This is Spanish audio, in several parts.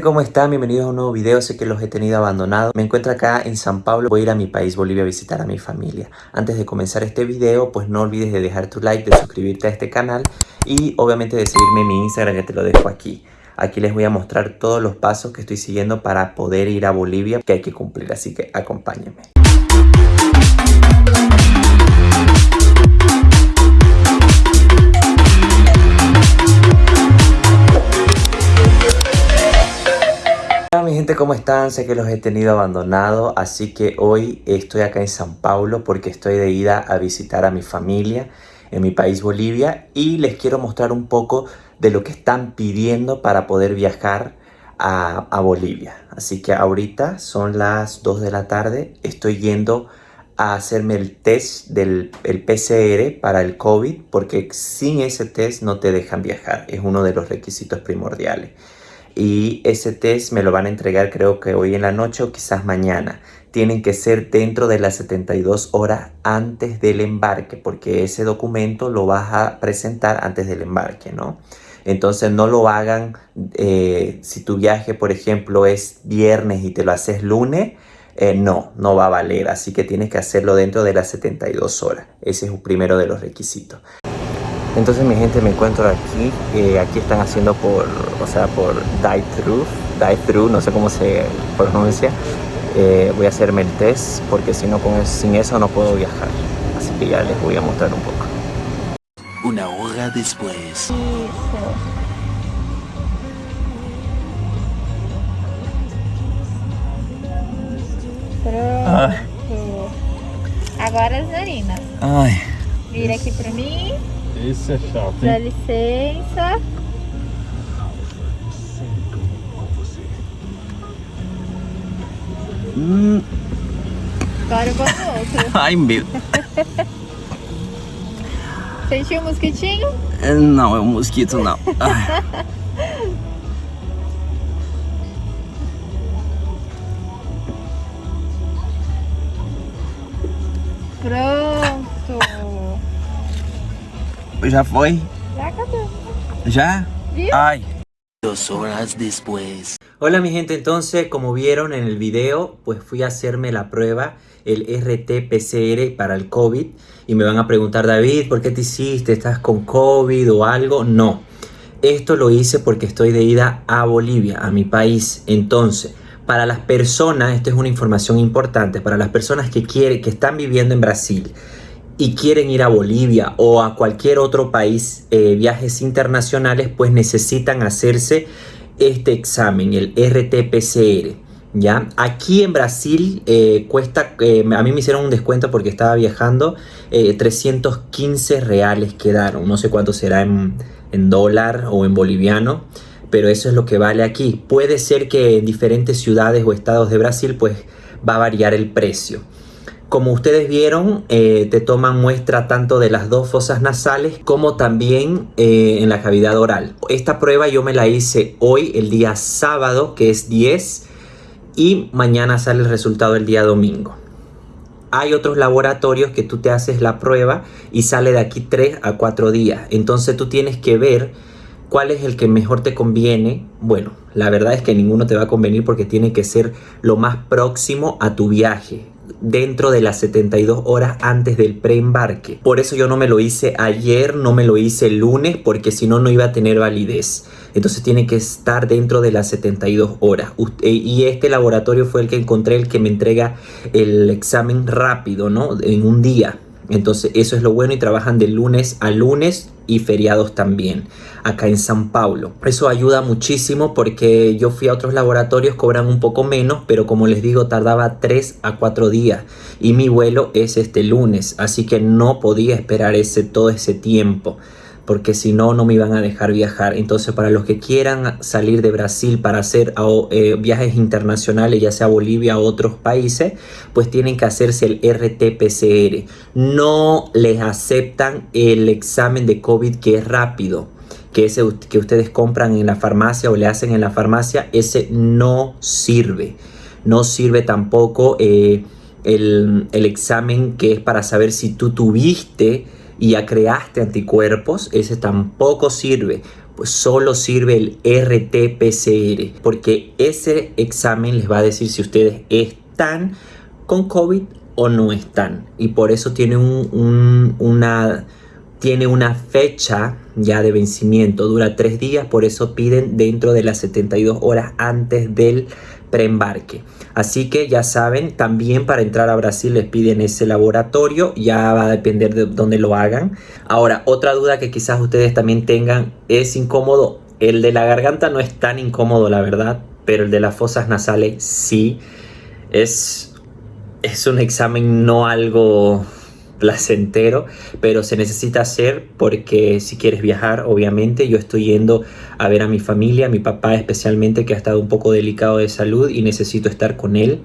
¿cómo están? Bienvenidos a un nuevo video, sé que los he tenido abandonados. Me encuentro acá en San Pablo, voy a ir a mi país, Bolivia, a visitar a mi familia. Antes de comenzar este video, pues no olvides de dejar tu like, de suscribirte a este canal y obviamente de seguirme en mi Instagram, que te lo dejo aquí. Aquí les voy a mostrar todos los pasos que estoy siguiendo para poder ir a Bolivia, que hay que cumplir, así que acompáñenme. Gente, ¿cómo están? Sé que los he tenido abandonado, así que hoy estoy acá en San Paulo porque estoy de ida a visitar a mi familia en mi país Bolivia y les quiero mostrar un poco de lo que están pidiendo para poder viajar a, a Bolivia. Así que ahorita son las 2 de la tarde, estoy yendo a hacerme el test del el PCR para el COVID porque sin ese test no te dejan viajar, es uno de los requisitos primordiales y ese test me lo van a entregar creo que hoy en la noche o quizás mañana. Tienen que ser dentro de las 72 horas antes del embarque porque ese documento lo vas a presentar antes del embarque, ¿no? Entonces no lo hagan eh, si tu viaje, por ejemplo, es viernes y te lo haces lunes, eh, no, no va a valer. Así que tienes que hacerlo dentro de las 72 horas. Ese es el primero de los requisitos. Entonces mi gente me encuentro aquí, eh, aquí están haciendo por, o sea, por drive-thru, drive-thru, no sé cómo se pronuncia. Eh, voy a hacerme el test porque si no, con, sin eso no puedo viajar. Así que ya les voy a mostrar un poco. Una hora después. Pronto. Agora as narinas. Ay. Vira aqui pra mim. Isso é chato, Dá hein? licença. Hum, Agora eu boto outro. ai meu. Sentiu o mosquitinho? Não, é um mosquito não. Pronto. Já foi? Já acabou. Ay. Dos horas después. Hola mi gente, entonces como vieron en el video, pues fui a hacerme la prueba, el RT-PCR para el COVID y me van a preguntar, David, ¿por qué te hiciste? ¿Estás con COVID o algo? No, esto lo hice porque estoy de ida a Bolivia, a mi país. Entonces, para las personas, esto es una información importante, para las personas que quieren, que están viviendo en Brasil y quieren ir a Bolivia o a cualquier otro país, eh, viajes internacionales, pues necesitan hacerse este examen, el RT-PCR. ¿Ya? Aquí en Brasil eh, cuesta, eh, a mí me hicieron un descuento porque estaba viajando, eh, 315 reales quedaron, no sé cuánto será en, en dólar o en boliviano, pero eso es lo que vale aquí. Puede ser que en diferentes ciudades o estados de Brasil pues va a variar el precio. Como ustedes vieron, eh, te toman muestra tanto de las dos fosas nasales como también eh, en la cavidad oral. Esta prueba yo me la hice hoy, el día sábado, que es 10, y mañana sale el resultado el día domingo. Hay otros laboratorios que tú te haces la prueba y sale de aquí 3 a 4 días. Entonces tú tienes que ver cuál es el que mejor te conviene. Bueno, la verdad es que ninguno te va a convenir porque tiene que ser lo más próximo a tu viaje dentro de las 72 horas antes del preembarque. Por eso yo no me lo hice ayer, no me lo hice el lunes, porque si no, no iba a tener validez. Entonces tiene que estar dentro de las 72 horas. Usted- y este laboratorio fue el que encontré, el que me entrega el examen rápido, ¿no? En un día. Entonces eso es lo bueno y trabajan de lunes a lunes y feriados también acá en San Paulo. Eso ayuda muchísimo porque yo fui a otros laboratorios, cobran un poco menos, pero como les digo tardaba 3 a 4 días y mi vuelo es este lunes, así que no podía esperar ese, todo ese tiempo porque si no, no me iban a dejar viajar. Entonces, para los que quieran salir de Brasil para hacer eh, viajes internacionales, ya sea Bolivia o otros países, pues tienen que hacerse el RT-PCR. No les aceptan el examen de COVID que es rápido que ese que ustedes compran en la farmacia o le hacen en la farmacia, ese no sirve. No sirve tampoco eh, el examen que es para saber si tú tuviste y ya creaste anticuerpos, ese tampoco sirve. pues solo sirve el RT-PCR, porque ese examen les va a decir si ustedes están con COVID o no están. Y por eso tiene una tiene una fecha ya de vencimiento, dura tres días, por eso piden dentro de las 72 horas antes del preembarque. Así que ya saben, también para entrar a Brasil les piden ese laboratorio, ya va a depender de dónde lo hagan. Ahora, otra duda que quizás ustedes también tengan, ¿es incómodo? El de la garganta no es tan incómodo, la verdad, pero el de las fosas nasales sí. Es, es un examen no algo placentero, pero se necesita hacer porque si quieres viajar, obviamente, yo estoy yendo a ver a mi familia, a mi papá especialmente, que ha estado un poco delicado de salud y necesito estar con él,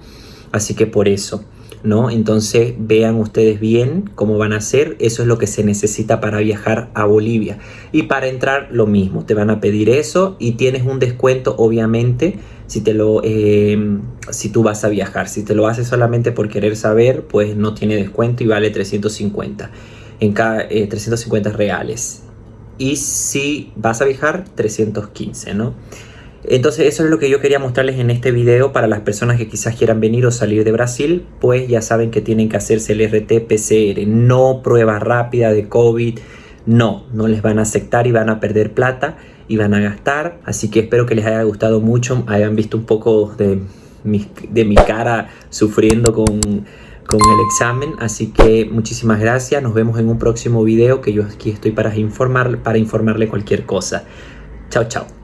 así que por eso. ¿No? Entonces vean ustedes bien cómo van a hacer, eso es lo que se necesita para viajar a Bolivia. Y para entrar lo mismo, te van a pedir eso y tienes un descuento obviamente si, te lo, em, si tú vas a viajar. Si te lo haces solamente por querer saber, pues no tiene descuento y vale 350, en cada, 350 eh, reales. Y si vas a viajar, 315, ¿no? Entonces eso es lo que yo quería mostrarles en este video para las personas que quizás quieran venir o salir de Brasil, pues ya saben que tienen que hacerse el RT-PCR, no prueba rápida de COVID, no, no les van a aceptar y van a perder plata y van a gastar. Así que espero que les haya gustado mucho, hayan visto un poco de mi, de mi cara sufriendo con, con el examen. Así que muchísimas gracias, nos vemos en un próximo video que yo aquí estoy para, informar, para informarle cualquier cosa. Chao, chao.